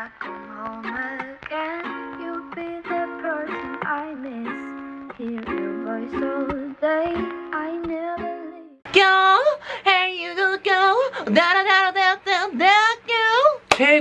I come home again, you'll be the person I miss. Hear your voice all day, I never leave. Go, hey you go, go, da da da.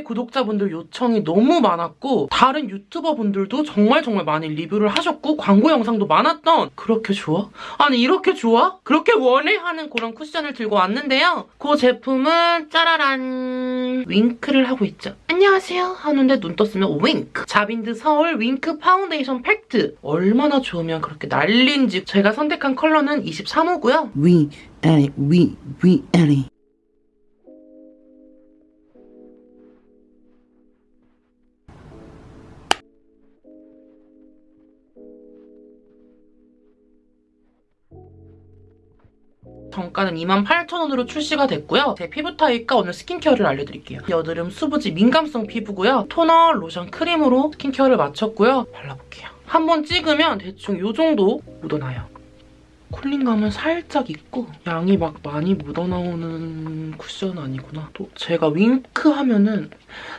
구독자분들 요청이 너무 많았고 다른 유튜버 분들도 정말 정말 많이 리뷰를 하셨고 광고 영상도 많았던 그렇게 좋아? 아니 이렇게 좋아? 그렇게 원해? 하는 그런 쿠션을 들고 왔는데요 그 제품은 짜라란 윙크를 하고 있죠 안녕하세요 하는데 눈 떴으면 윙크 자빈드 서울 윙크 파운데이션 팩트 얼마나 좋으면 그렇게 난린지 제가 선택한 컬러는 23호고요 we Ellie, we we Ellie. 정가는 28,000원으로 출시가 됐고요. 제 피부 타입과 오늘 스킨케어를 알려드릴게요. 여드름 수부지 민감성 피부고요. 토너, 로션, 크림으로 스킨케어를 마쳤고요. 발라볼게요. 한번 찍으면 대충 이 정도 묻어나요. 쿨링감은 살짝 있고 양이 막 많이 묻어나오는 쿠션 아니구나. 또 제가 윙크 하면은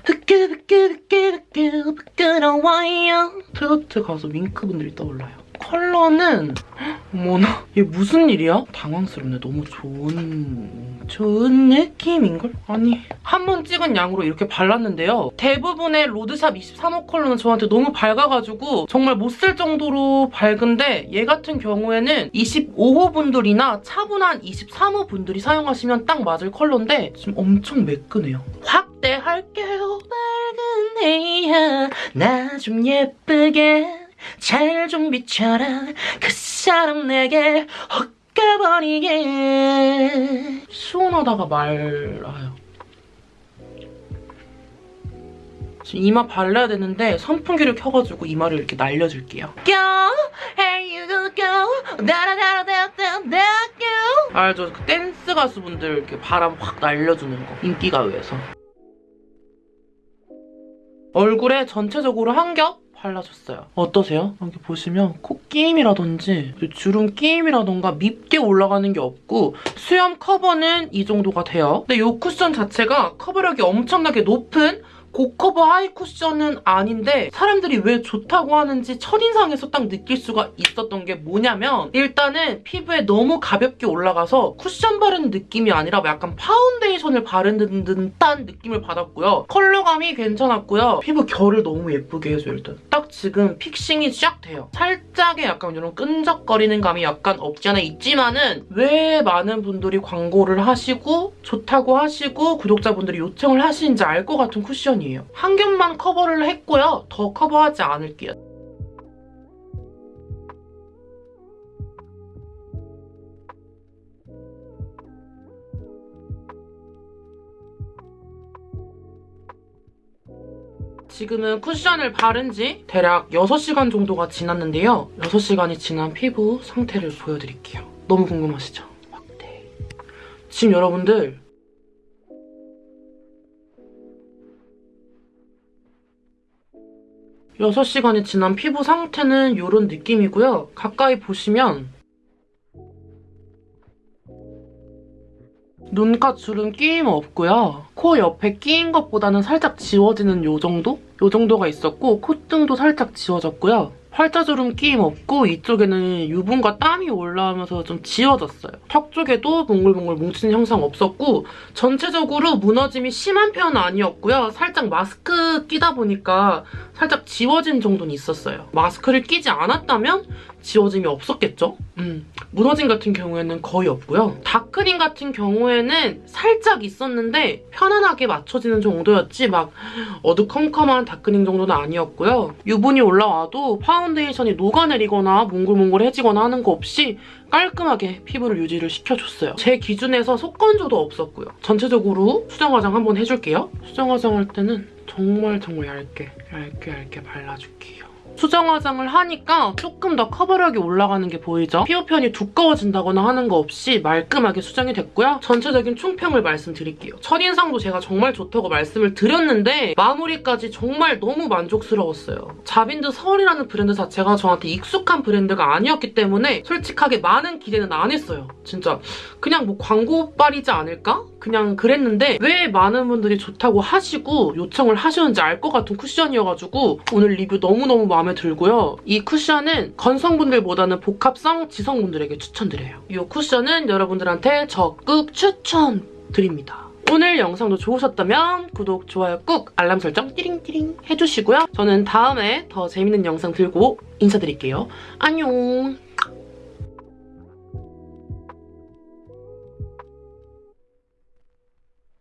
흐끄흐끄흐끄흐끄 부끄러워요. 트로트 가수 윙크 분들이 떠올라요. 컬러는 어머나 얘 무슨 일이야? 당황스럽네. 너무 좋은 좋은 느낌인걸? 아니 한 번 찍은 양으로 이렇게 발랐는데요. 대부분의 로드샵 23호 컬러는 저한테 너무 밝아가지고 정말 못 쓸 정도로 밝은데 얘 같은 경우에는 25호 분들이나 차분한 23호 분들이 사용하시면 딱 맞을 컬러인데 지금 엄청 매끈해요. 확대할게요. 밝은 해야 나 좀 예쁘게 잘 좀 비춰라. 그 사람 내게 헛 가버리게. 시원하다가 말아요. 지금 이마 발라야 되는데 선풍기를 켜가지고 이마를 이렇게 날려줄게요. Go, hey you go 다라다라다다다 go 알죠? 그 댄스 가수분들 이렇게 바람 확 날려주는 거 인기가요에서. 얼굴에 전체적으로 한 겹 발라줬어요. 어떠세요? 여기 보시면 코끼임이라든지 주름 끼임이라던가 밉게 올라가는 게 없고 수염 커버는 이 정도가 돼요. 근데 이 쿠션 자체가 커버력이 엄청나게 높은 고커버 하이 쿠션은 아닌데 사람들이 왜 좋다고 하는지 첫인상에서 딱 느낄 수가 있었던 게 뭐냐면 일단은 피부에 너무 가볍게 올라가서 쿠션 바르는 느낌이 아니라 약간 파운데이션을 바르는 듯한 느낌을 받았고요. 컬러감이 괜찮았고요. 피부 결을 너무 예쁘게 해줘요, 일단. 딱 지금 fixing이 쫙 돼요. 살짝의 약간 이런 끈적거리는 감이 약간 없지 않아 있지만은 왜 많은 분들이 광고를 하시고 좋다고 하시고 구독자분들이 요청을 하시는지 알 것 같은 쿠션 이에요. 한 겹만 커버를 했고요. 더 커버하지 않을게요. 지금은 쿠션을 바른 지 대략 6시간 정도가 지났는데요. 6시간이 지난 피부 상태를 보여드릴게요. 너무 궁금하시죠? 확대. 지금 여러분들 6시간이 지난 피부 상태는 이런 느낌이고요. 가까이 보시면 눈가 주름 끼임 없고요. 코 옆에 끼인 것보다는 살짝 지워지는 요 정도? 요 정도가 있었고 콧등도 살짝 지워졌고요. 팔자주름 끼임 없고 이쪽에는 유분과 땀이 올라오면서 좀 지워졌어요. 턱 쪽에도 몽글몽글 뭉치는 형상 없었고 전체적으로 무너짐이 심한 편은 아니었고요. 살짝 마스크 끼다 보니까 살짝 지워진 정도는 있었어요. 마스크를 끼지 않았다면 지워짐이 없었겠죠? 음, 무너짐 같은 경우에는 거의 없고요. darkening 같은 경우에는 살짝 있었는데 편안하게 맞춰지는 정도였지 막 어두컴컴한 darkening 정도는 아니었고요. 유분이 올라와도 파운데이션이 녹아내리거나 몽글몽글해지거나 하는 거 없이 깔끔하게 피부를 유지를 시켜줬어요. 제 기준에서 속건조도 없었고요. 전체적으로 수정 화장 한번 해줄게요. 수정 화장 할 때는 정말 정말 얇게 얇게 얇게 발라줄게요. 수정 화장을 하니까 조금 더 커버력이 올라가는 게 보이죠? 피부 편이 두꺼워진다거나 하는 거 없이 말끔하게 수정이 됐고요. 전체적인 총평을 말씀드릴게요. 첫인상도 제가 정말 좋다고 말씀을 드렸는데 마무리까지 정말 너무 만족스러웠어요. 자빈드 서울이라는 브랜드 자체가 저한테 익숙한 브랜드가 아니었기 때문에 솔직하게 많은 기대는 안 했어요. 진짜 그냥 뭐 광고빨이지 않을까? 그냥 그랬는데 왜 많은 분들이 좋다고 하시고 요청을 하시는지 알 것 같은 쿠션이어가지고 오늘 리뷰 너무너무 마음에 들고요. 이 쿠션은 건성분들보다는 복합성 지성분들에게 추천드려요. 이 쿠션은 여러분들한테 적극 추천드립니다. 오늘 영상도 좋으셨다면 구독, 좋아요 꾹, 알람 설정 띠링띠링 해주시고요. 저는 다음에 더 재밌는 영상 들고 인사드릴게요. 안녕!